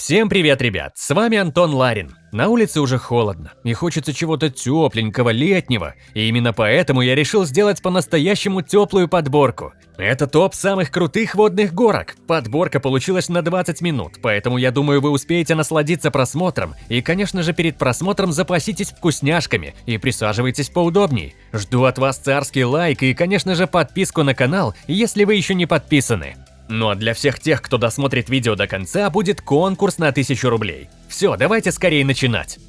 Всем привет, ребят! С вами Антон Ларин. На улице уже холодно, и хочется чего-то тепленького, летнего, и именно поэтому я решил сделать по-настоящему теплую подборку. Это топ самых крутых водных горок. Подборка получилась на 20 минут, поэтому я думаю, вы успеете насладиться просмотром, и, конечно же, перед просмотром запаситесь вкусняшками и присаживайтесь поудобней. Жду от вас царский лайк и, конечно же, подписку на канал, если вы еще не подписаны. Ну а для всех тех, кто досмотрит видео до конца, будет конкурс на 1000 рублей. Все, давайте скорее начинать.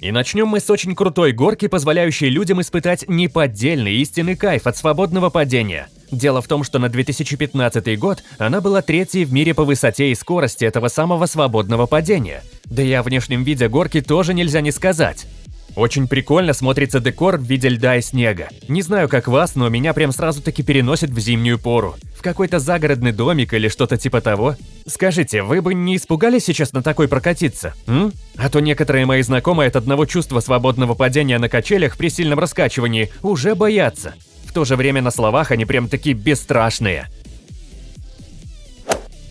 И начнем мы с очень крутой горки, позволяющей людям испытать неподдельный истинный кайф от свободного падения. Дело в том, что на 2015 год она была третьей в мире по высоте и скорости этого самого свободного падения. Да и о внешнем виде горки тоже нельзя не сказать. Очень прикольно смотрится декор в виде льда и снега. Не знаю, как вас, но меня прям сразу-таки переносит в зимнюю пору. В какой-то загородный домик или что-то типа того. Скажите, вы бы не испугались сейчас на такой прокатиться? М? А то некоторые мои знакомые от одного чувства свободного падения на качелях при сильном раскачивании уже боятся. В то же время на словах они прям такие бесстрашные.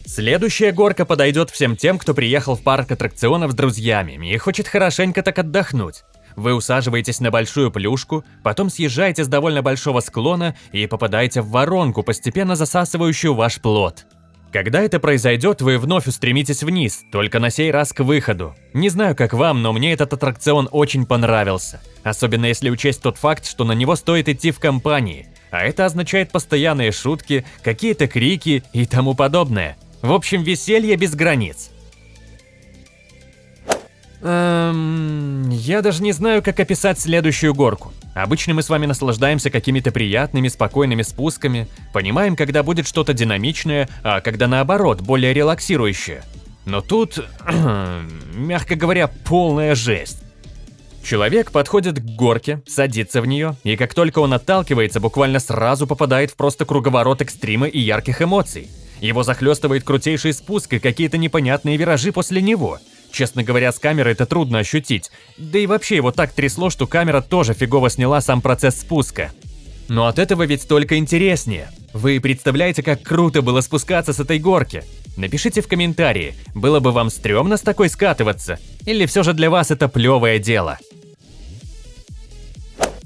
Следующая горка подойдет всем тем, кто приехал в парк аттракционов с друзьями и хочет хорошенько так отдохнуть. Вы усаживаетесь на большую плюшку, потом съезжаете с довольно большого склона и попадаете в воронку, постепенно засасывающую ваш плод. Когда это произойдет, вы вновь устремитесь вниз, только на сей раз к выходу. Не знаю, как вам, но мне этот аттракцион очень понравился. Особенно если учесть тот факт, что на него стоит идти в компании. А это означает постоянные шутки, какие-то крики и тому подобное. В общем, веселье без границ. Эм, я даже не знаю, как описать следующую горку. Обычно мы с вами наслаждаемся какими-то приятными, спокойными спусками, понимаем, когда будет что-то динамичное, а когда наоборот, более релаксирующее. Но тут, мягко говоря, полная жесть. Человек подходит к горке, садится в нее, и как только он отталкивается, буквально сразу попадает в просто круговорот экстрима и ярких эмоций. Его захлестывает крутейший спуск и какие-то непонятные виражи после него – Честно говоря, с камеры это трудно ощутить. Да и вообще его так трясло, что камера тоже фигово сняла сам процесс спуска. Но от этого ведь только интереснее. Вы представляете, как круто было спускаться с этой горки? Напишите в комментарии, было бы вам стрёмно с такой скатываться? Или все же для вас это плевое дело?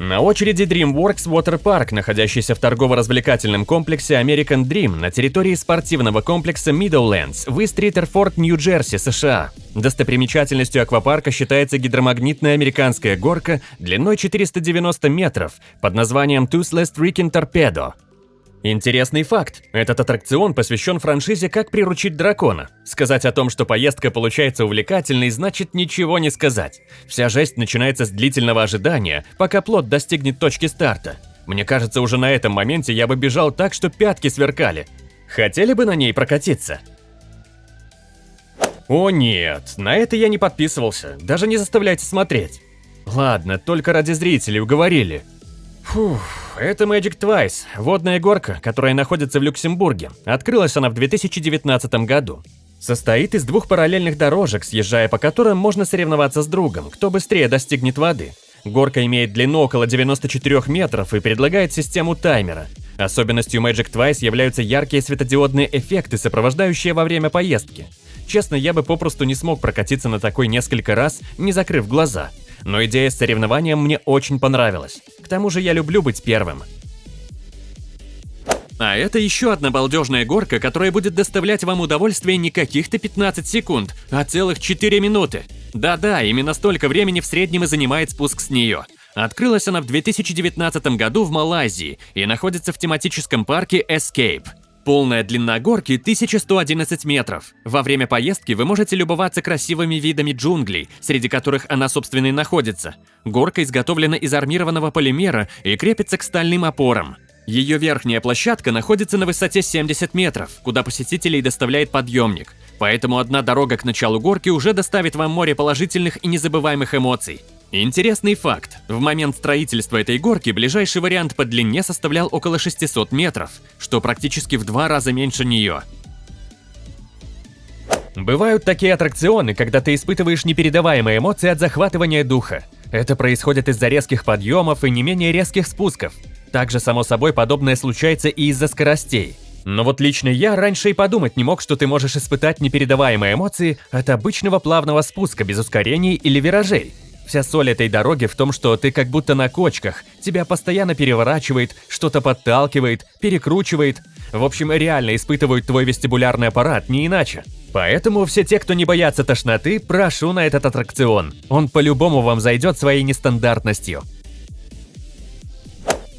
На очереди DreamWorks Water Park, находящийся в торгово-развлекательном комплексе American Dream на территории спортивного комплекса Meadowlands в Ист-Ритерфорд, Нью-Джерси, США. Достопримечательностью аквапарка считается гидромагнитная американская горка длиной 490 метров под названием Toothless Freaking Torpedo. Интересный факт. Этот аттракцион посвящен франшизе «Как приручить дракона». Сказать о том, что поездка получается увлекательной, значит ничего не сказать. Вся жесть начинается с длительного ожидания, пока плод достигнет точки старта. Мне кажется, уже на этом моменте я бы бежал так, что пятки сверкали. Хотели бы на ней прокатиться? О нет, на это я не подписывался, даже не заставляйте смотреть. Ладно, только ради зрителей уговорили. Фух, это Magic Twice, водная горка, которая находится в Люксембурге. Открылась она в 2019 году. Состоит из двух параллельных дорожек, съезжая по которым можно соревноваться с другом, кто быстрее достигнет воды. Горка имеет длину около 94 метров и предлагает систему таймера. Особенностью Magic Twice являются яркие светодиодные эффекты, сопровождающие во время поездки. Честно, я бы попросту не смог прокатиться на такой несколько раз, не закрыв глаза но идея с соревнованием мне очень понравилась. К тому же я люблю быть первым. А это еще одна балдежная горка, которая будет доставлять вам удовольствие не каких-то 15 секунд, а целых 4 минуты. Да-да, именно столько времени в среднем и занимает спуск с нее. Открылась она в 2019 году в Малайзии и находится в тематическом парке Escape. Полная длина горки 1111 метров. Во время поездки вы можете любоваться красивыми видами джунглей, среди которых она, собственно, и находится. Горка изготовлена из армированного полимера и крепится к стальным опорам. Ее верхняя площадка находится на высоте 70 метров, куда посетителей доставляет подъемник. Поэтому одна дорога к началу горки уже доставит вам море положительных и незабываемых эмоций. Интересный факт. В момент строительства этой горки ближайший вариант по длине составлял около 600 метров, что практически в два раза меньше нее. Бывают такие аттракционы, когда ты испытываешь непередаваемые эмоции от захватывания духа. Это происходит из-за резких подъемов и не менее резких спусков. Также, само собой, подобное случается и из-за скоростей. Но вот лично я раньше и подумать не мог, что ты можешь испытать непередаваемые эмоции от обычного плавного спуска без ускорений или виражей. Вся соль этой дороги в том, что ты как будто на кочках, тебя постоянно переворачивает, что-то подталкивает, перекручивает. В общем, реально испытывают твой вестибулярный аппарат, не иначе. Поэтому все те, кто не боятся тошноты, прошу на этот аттракцион. Он по-любому вам зайдет своей нестандартностью.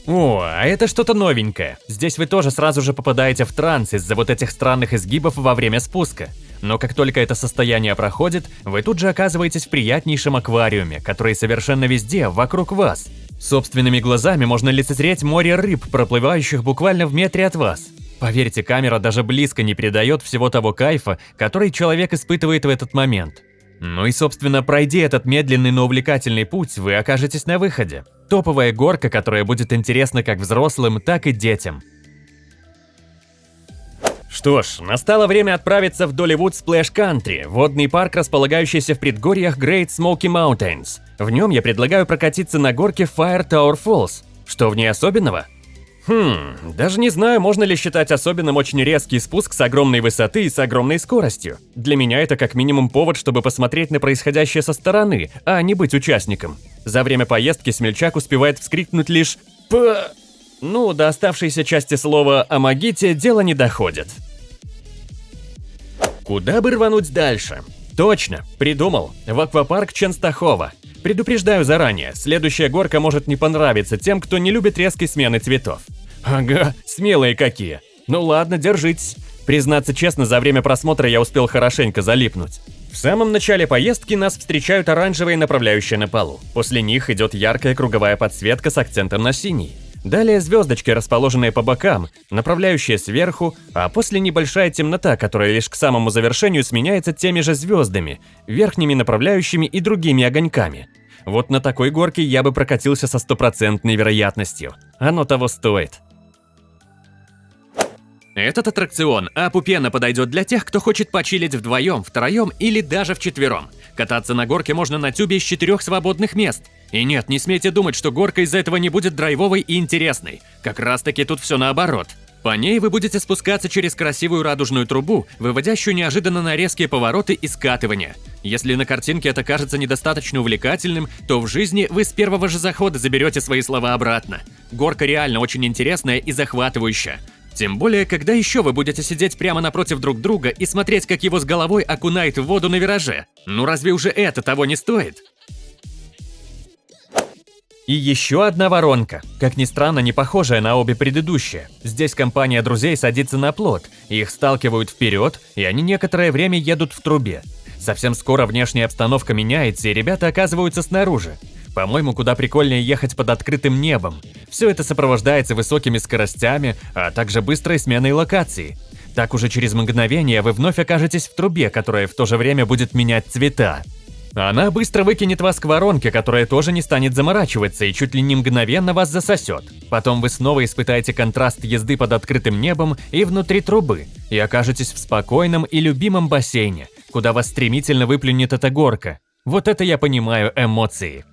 О, а это что-то новенькое. Здесь вы тоже сразу же попадаете в транс из-за вот этих странных изгибов во время спуска. Но как только это состояние проходит, вы тут же оказываетесь в приятнейшем аквариуме, который совершенно везде, вокруг вас. Собственными глазами можно лицезреть море рыб, проплывающих буквально в метре от вас. Поверьте, камера даже близко не передает всего того кайфа, который человек испытывает в этот момент. Ну и, собственно, пройди этот медленный, но увлекательный путь, вы окажетесь на выходе. Топовая горка, которая будет интересна как взрослым, так и детям. Что ж, настало время отправиться в Долливуд Splash Country, водный парк, располагающийся в предгорьях Great Smoky Mountains. В нем я предлагаю прокатиться на горке Fire Tower Falls. Что в ней особенного? Хм, даже не знаю, можно ли считать особенным очень резкий спуск с огромной высоты и с огромной скоростью. Для меня это как минимум повод, чтобы посмотреть на происходящее со стороны, а не быть участником. За время поездки смельчак успевает вскрикнуть лишь «П...» Ну, до оставшейся части слова о магите дело не доходит. Куда бы рвануть дальше? Точно, придумал. В аквапарк Ченстахова. Предупреждаю заранее, следующая горка может не понравиться тем, кто не любит резкой смены цветов. Ага, смелые какие. Ну ладно, держитесь. Признаться честно, за время просмотра я успел хорошенько залипнуть. В самом начале поездки нас встречают оранжевые направляющие на полу. После них идет яркая круговая подсветка с акцентом на синий. Далее звездочки, расположенные по бокам, направляющие сверху, а после небольшая темнота, которая лишь к самому завершению сменяется теми же звездами, верхними направляющими и другими огоньками. Вот на такой горке я бы прокатился со стопроцентной вероятностью. Оно того стоит. Этот аттракцион опупенно подойдет для тех, кто хочет почилить вдвоем, втроем или даже вчетвером. Кататься на горке можно на тюбе из четырех свободных мест. И нет, не смейте думать, что горка из-за этого не будет драйвовой и интересной. Как раз таки тут все наоборот. По ней вы будете спускаться через красивую радужную трубу, выводящую неожиданно на резкие повороты и скатывания. Если на картинке это кажется недостаточно увлекательным, то в жизни вы с первого же захода заберете свои слова обратно. Горка реально очень интересная и захватывающая. Тем более, когда еще вы будете сидеть прямо напротив друг друга и смотреть, как его с головой окунает в воду на вираже. Ну разве уже это того не стоит? И еще одна воронка, как ни странно, не похожая на обе предыдущие. Здесь компания друзей садится на плот, их сталкивают вперед, и они некоторое время едут в трубе. Совсем скоро внешняя обстановка меняется, и ребята оказываются снаружи. По-моему, куда прикольнее ехать под открытым небом. Все это сопровождается высокими скоростями, а также быстрой сменой локации. Так уже через мгновение вы вновь окажетесь в трубе, которая в то же время будет менять цвета. Она быстро выкинет вас к воронке, которая тоже не станет заморачиваться и чуть ли не мгновенно вас засосет. Потом вы снова испытаете контраст езды под открытым небом и внутри трубы, и окажетесь в спокойном и любимом бассейне, куда вас стремительно выплюнет эта горка. Вот это я понимаю эмоции.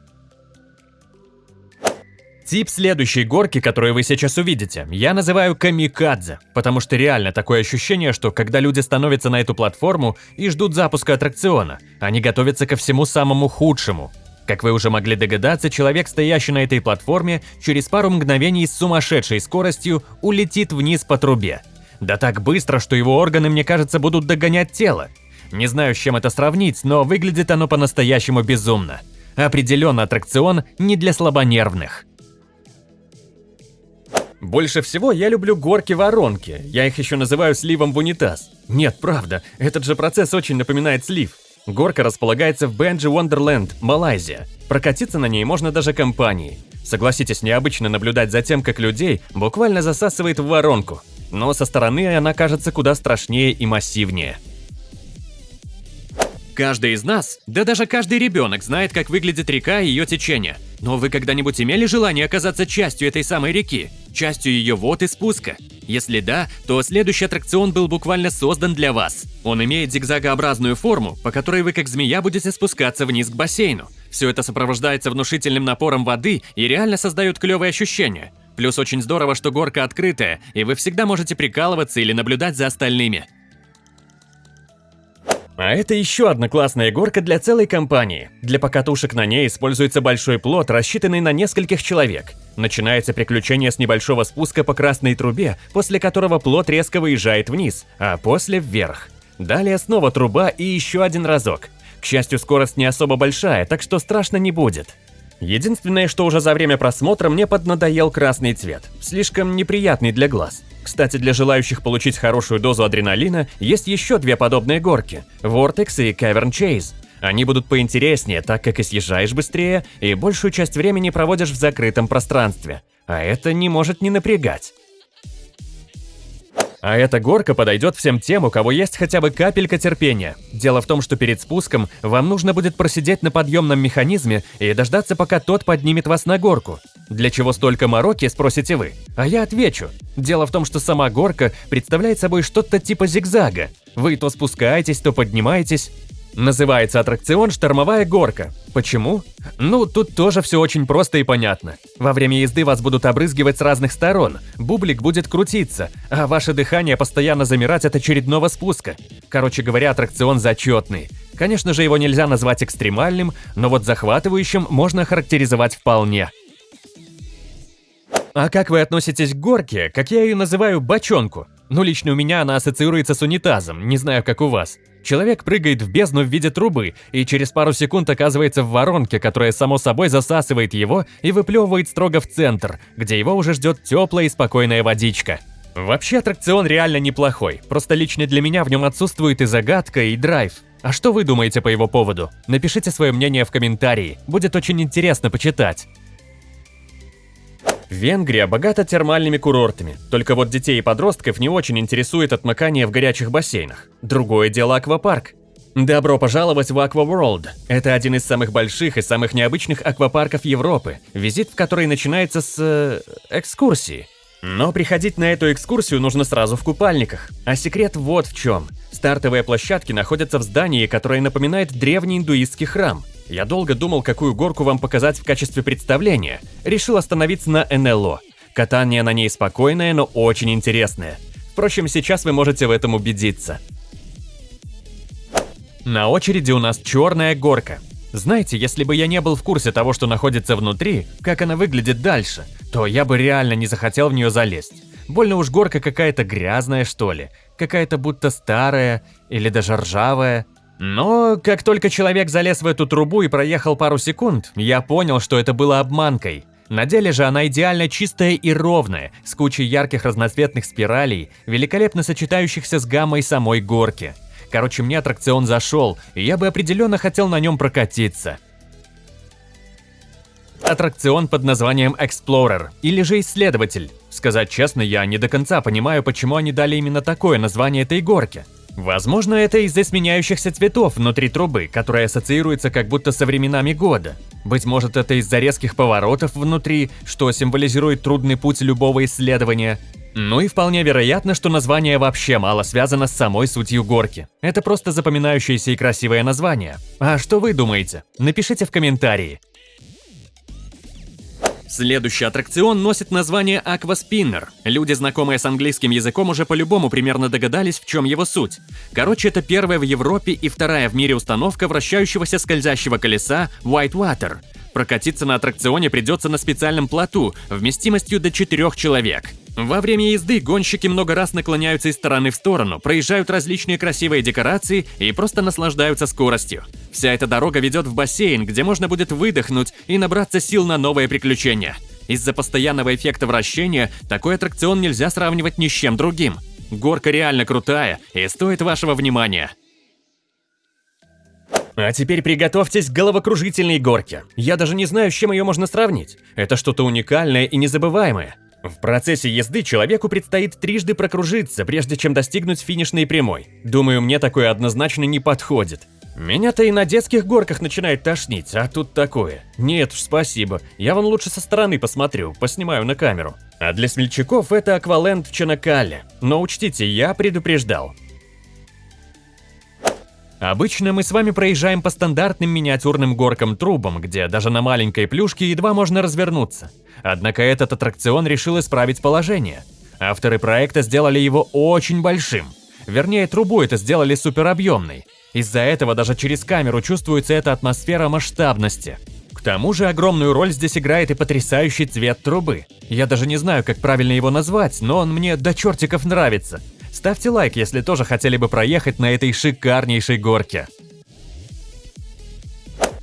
Тип следующей горки, которую вы сейчас увидите, я называю камикадзе, потому что реально такое ощущение, что когда люди становятся на эту платформу и ждут запуска аттракциона, они готовятся ко всему самому худшему. Как вы уже могли догадаться, человек, стоящий на этой платформе, через пару мгновений с сумасшедшей скоростью улетит вниз по трубе. Да так быстро, что его органы, мне кажется, будут догонять тело. Не знаю, с чем это сравнить, но выглядит оно по-настоящему безумно. Определенно аттракцион не для слабонервных. Больше всего я люблю горки-воронки, я их еще называю сливом в унитаз. Нет, правда, этот же процесс очень напоминает слив. Горка располагается в Benji Wonderland, Малайзия. Прокатиться на ней можно даже компанией. Согласитесь, необычно наблюдать за тем, как людей буквально засасывает в воронку. Но со стороны она кажется куда страшнее и массивнее. Каждый из нас, да даже каждый ребенок знает, как выглядит река и ее течение. Но вы когда-нибудь имели желание оказаться частью этой самой реки? Частью ее вод и спуска? Если да, то следующий аттракцион был буквально создан для вас. Он имеет зигзагообразную форму, по которой вы как змея будете спускаться вниз к бассейну. Все это сопровождается внушительным напором воды и реально создает клевые ощущения. Плюс очень здорово, что горка открытая, и вы всегда можете прикалываться или наблюдать за остальными. А это еще одна классная горка для целой компании. Для покатушек на ней используется большой плот, рассчитанный на нескольких человек. Начинается приключение с небольшого спуска по красной трубе, после которого плот резко выезжает вниз, а после вверх. Далее снова труба и еще один разок. К счастью, скорость не особо большая, так что страшно не будет. Единственное, что уже за время просмотра мне поднадоел красный цвет, слишком неприятный для глаз. Кстати, для желающих получить хорошую дозу адреналина есть еще две подобные горки – Vortex и Cavern Chase. Они будут поинтереснее, так как и съезжаешь быстрее, и большую часть времени проводишь в закрытом пространстве. А это не может не напрягать. А эта горка подойдет всем тем, у кого есть хотя бы капелька терпения. Дело в том, что перед спуском вам нужно будет просидеть на подъемном механизме и дождаться, пока тот поднимет вас на горку. Для чего столько мороки, спросите вы? А я отвечу. Дело в том, что сама горка представляет собой что-то типа зигзага. Вы то спускаетесь, то поднимаетесь, Называется аттракцион «Штормовая горка». Почему? Ну, тут тоже все очень просто и понятно. Во время езды вас будут обрызгивать с разных сторон, бублик будет крутиться, а ваше дыхание постоянно замирать от очередного спуска. Короче говоря, аттракцион зачетный. Конечно же, его нельзя назвать экстремальным, но вот захватывающим можно характеризовать вполне. А как вы относитесь к горке, как я ее называю, бочонку? Ну, лично у меня она ассоциируется с унитазом, не знаю, как у вас. Человек прыгает в бездну в виде трубы и через пару секунд оказывается в воронке, которая само собой засасывает его и выплевывает строго в центр, где его уже ждет теплая и спокойная водичка. Вообще аттракцион реально неплохой, просто лично для меня в нем отсутствует и загадка, и драйв. А что вы думаете по его поводу? Напишите свое мнение в комментарии, будет очень интересно почитать. Венгрия богата термальными курортами, только вот детей и подростков не очень интересует отмыкание в горячих бассейнах. Другое дело аквапарк. Добро пожаловать в World. Это один из самых больших и самых необычных аквапарков Европы, визит в который начинается с... Э, экскурсии. Но приходить на эту экскурсию нужно сразу в купальниках. А секрет вот в чем. Стартовые площадки находятся в здании, которое напоминает древний индуистский храм. Я долго думал, какую горку вам показать в качестве представления. Решил остановиться на НЛО. Катание на ней спокойное, но очень интересное. Впрочем, сейчас вы можете в этом убедиться. На очереди у нас черная горка. Знаете, если бы я не был в курсе того, что находится внутри, как она выглядит дальше, то я бы реально не захотел в нее залезть. Больно уж горка какая-то грязная, что ли. Какая-то будто старая или даже ржавая. Но как только человек залез в эту трубу и проехал пару секунд, я понял, что это было обманкой. На деле же она идеально чистая и ровная, с кучей ярких разноцветных спиралей, великолепно сочетающихся с гаммой самой горки. Короче, мне аттракцион зашел, и я бы определенно хотел на нем прокатиться. Аттракцион под названием Explorer, или же Исследователь. Сказать честно, я не до конца понимаю, почему они дали именно такое название этой горке. Возможно, это из-за сменяющихся цветов внутри трубы, которая ассоциируется как будто со временами года. Быть может, это из-за резких поворотов внутри, что символизирует трудный путь любого исследования. Ну и вполне вероятно, что название вообще мало связано с самой сутью горки. Это просто запоминающееся и красивое название. А что вы думаете? Напишите в комментарии. Следующий аттракцион носит название Spinner. Люди, знакомые с английским языком, уже по-любому примерно догадались, в чем его суть. Короче, это первая в Европе и вторая в мире установка вращающегося скользящего колеса Whitewater. Прокатиться на аттракционе придется на специальном плоту, вместимостью до 4 человек. Во время езды гонщики много раз наклоняются из стороны в сторону, проезжают различные красивые декорации и просто наслаждаются скоростью. Вся эта дорога ведет в бассейн, где можно будет выдохнуть и набраться сил на новые приключения. Из-за постоянного эффекта вращения такой аттракцион нельзя сравнивать ни с чем другим. Горка реально крутая и стоит вашего внимания. А теперь приготовьтесь к головокружительной горке. Я даже не знаю, с чем ее можно сравнить. Это что-то уникальное и незабываемое. В процессе езды человеку предстоит трижды прокружиться, прежде чем достигнуть финишной прямой. Думаю, мне такое однозначно не подходит. Меня-то и на детских горках начинает тошнить, а тут такое. Нет уж, спасибо. Я вон лучше со стороны посмотрю, поснимаю на камеру. А для смельчаков это акваленд в Чанакале. Но учтите, я предупреждал. Обычно мы с вами проезжаем по стандартным миниатюрным горкам-трубам, где даже на маленькой плюшке едва можно развернуться. Однако этот аттракцион решил исправить положение. Авторы проекта сделали его очень большим. Вернее, трубу это сделали суперобъемной. Из-за этого даже через камеру чувствуется эта атмосфера масштабности. К тому же огромную роль здесь играет и потрясающий цвет трубы. Я даже не знаю, как правильно его назвать, но он мне до чертиков нравится. Ставьте лайк, если тоже хотели бы проехать на этой шикарнейшей горке.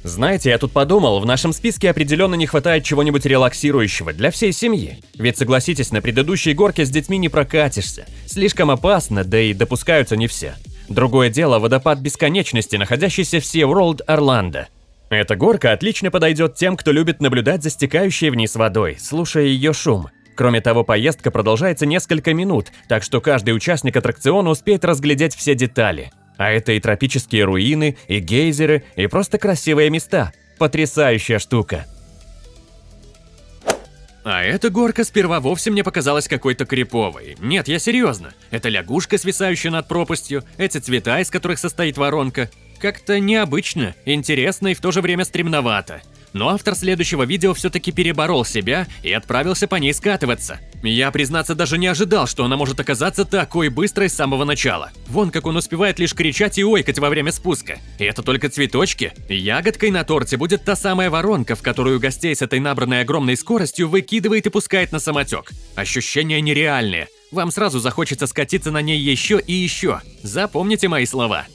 Знаете, я тут подумал, в нашем списке определенно не хватает чего-нибудь релаксирующего для всей семьи. Ведь согласитесь, на предыдущей горке с детьми не прокатишься. Слишком опасно, да и допускаются не все. Другое дело водопад бесконечности, находящийся в SeaWorld Орландо. Эта горка отлично подойдет тем, кто любит наблюдать за стекающей вниз водой, слушая ее шум. Кроме того, поездка продолжается несколько минут, так что каждый участник аттракциона успеет разглядеть все детали. А это и тропические руины, и гейзеры, и просто красивые места. Потрясающая штука. А эта горка сперва вовсе мне показалась какой-то криповой. Нет, я серьезно. Это лягушка, свисающая над пропастью, эти цвета, из которых состоит воронка. Как-то необычно, интересно и в то же время стремновато. Но автор следующего видео все-таки переборол себя и отправился по ней скатываться. Я, признаться, даже не ожидал, что она может оказаться такой быстрой с самого начала. Вон как он успевает лишь кричать и ойкать во время спуска. И это только цветочки. Ягодкой на торте будет та самая воронка, в которую гостей с этой набранной огромной скоростью выкидывает и пускает на самотек. Ощущения нереальные. Вам сразу захочется скатиться на ней еще и еще. Запомните мои слова.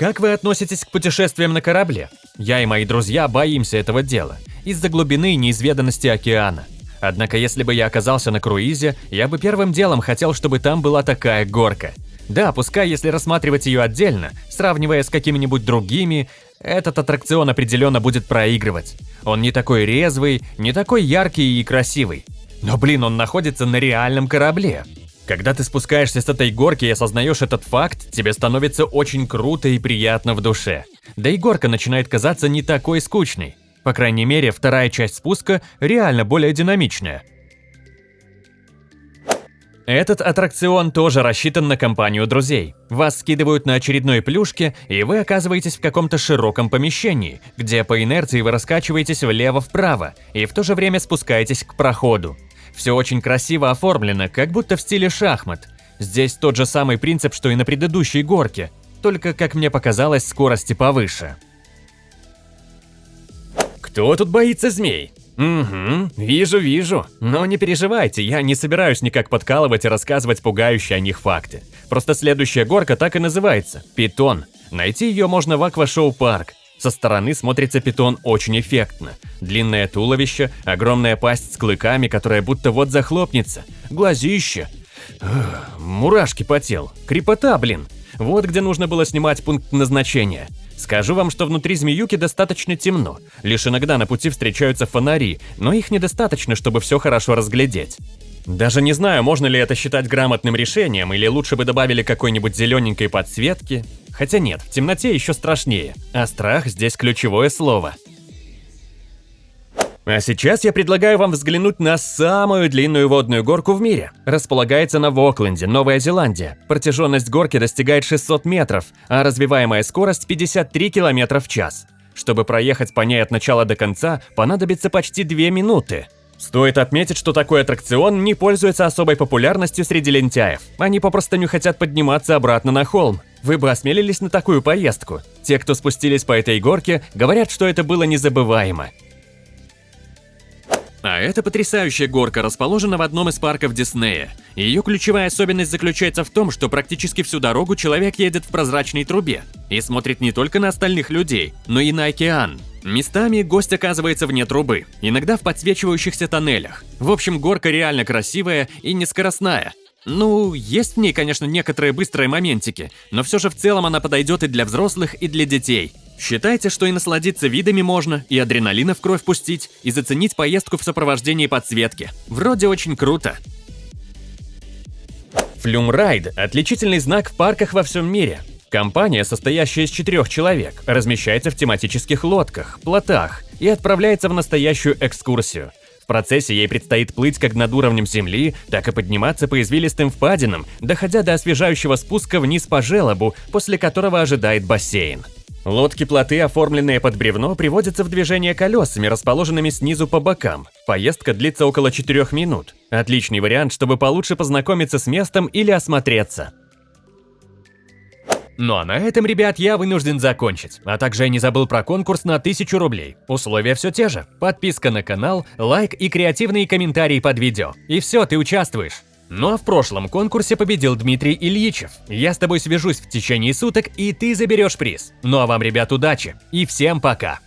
Как вы относитесь к путешествиям на корабле? Я и мои друзья боимся этого дела, из-за глубины и неизведанности океана. Однако если бы я оказался на круизе, я бы первым делом хотел, чтобы там была такая горка. Да, пускай если рассматривать ее отдельно, сравнивая с какими-нибудь другими, этот аттракцион определенно будет проигрывать. Он не такой резвый, не такой яркий и красивый. Но блин, он находится на реальном корабле. Когда ты спускаешься с этой горки и осознаешь этот факт, тебе становится очень круто и приятно в душе. Да и горка начинает казаться не такой скучной. По крайней мере, вторая часть спуска реально более динамичная. Этот аттракцион тоже рассчитан на компанию друзей. Вас скидывают на очередной плюшке, и вы оказываетесь в каком-то широком помещении, где по инерции вы раскачиваетесь влево-вправо и в то же время спускаетесь к проходу. Все очень красиво оформлено, как будто в стиле шахмат. Здесь тот же самый принцип, что и на предыдущей горке, только, как мне показалось, скорости повыше. Кто тут боится змей? Угу, вижу, вижу. Но не переживайте, я не собираюсь никак подкалывать и рассказывать пугающие о них факты. Просто следующая горка так и называется – Питон. Найти ее можно в Аквашоу Парк. Со стороны смотрится питон очень эффектно. Длинное туловище, огромная пасть с клыками, которая будто вот захлопнется, глазище. Ugh, мурашки по телу. Крепота, блин. Вот где нужно было снимать пункт назначения. Скажу вам, что внутри змеюки достаточно темно. Лишь иногда на пути встречаются фонари, но их недостаточно, чтобы все хорошо разглядеть. Даже не знаю, можно ли это считать грамотным решением, или лучше бы добавили какой-нибудь зелененькой подсветки. Хотя нет, в темноте еще страшнее, а страх здесь ключевое слово. А сейчас я предлагаю вам взглянуть на самую длинную водную горку в мире. Располагается на Вокленде, Новая Зеландия. Протяженность горки достигает 600 метров, а развиваемая скорость 53 км в час. Чтобы проехать по ней от начала до конца, понадобится почти 2 минуты. Стоит отметить, что такой аттракцион не пользуется особой популярностью среди лентяев. Они попросту не хотят подниматься обратно на холм. Вы бы осмелились на такую поездку? Те, кто спустились по этой горке, говорят, что это было незабываемо. А эта потрясающая горка расположена в одном из парков Диснея. Ее ключевая особенность заключается в том, что практически всю дорогу человек едет в прозрачной трубе и смотрит не только на остальных людей, но и на океан. Местами гость оказывается вне трубы, иногда в подсвечивающихся тоннелях. В общем, горка реально красивая и нескоростная, ну, есть в ней, конечно, некоторые быстрые моментики, но все же в целом она подойдет и для взрослых, и для детей. Считайте, что и насладиться видами можно, и адреналина в кровь пустить, и заценить поездку в сопровождении подсветки. Вроде очень круто. Флюмрайд – отличительный знак в парках во всем мире. Компания, состоящая из четырех человек, размещается в тематических лодках, плотах и отправляется в настоящую экскурсию – процессе ей предстоит плыть как над уровнем земли, так и подниматься по извилистым впадинам, доходя до освежающего спуска вниз по желобу, после которого ожидает бассейн. Лодки-плоты, оформленные под бревно, приводятся в движение колесами, расположенными снизу по бокам. Поездка длится около 4 минут. Отличный вариант, чтобы получше познакомиться с местом или осмотреться. Ну а на этом, ребят, я вынужден закончить. А также я не забыл про конкурс на 1000 рублей. Условия все те же. Подписка на канал, лайк и креативные комментарии под видео. И все, ты участвуешь. Ну а в прошлом конкурсе победил Дмитрий Ильичев. Я с тобой свяжусь в течение суток, и ты заберешь приз. Ну а вам, ребят, удачи. И всем пока.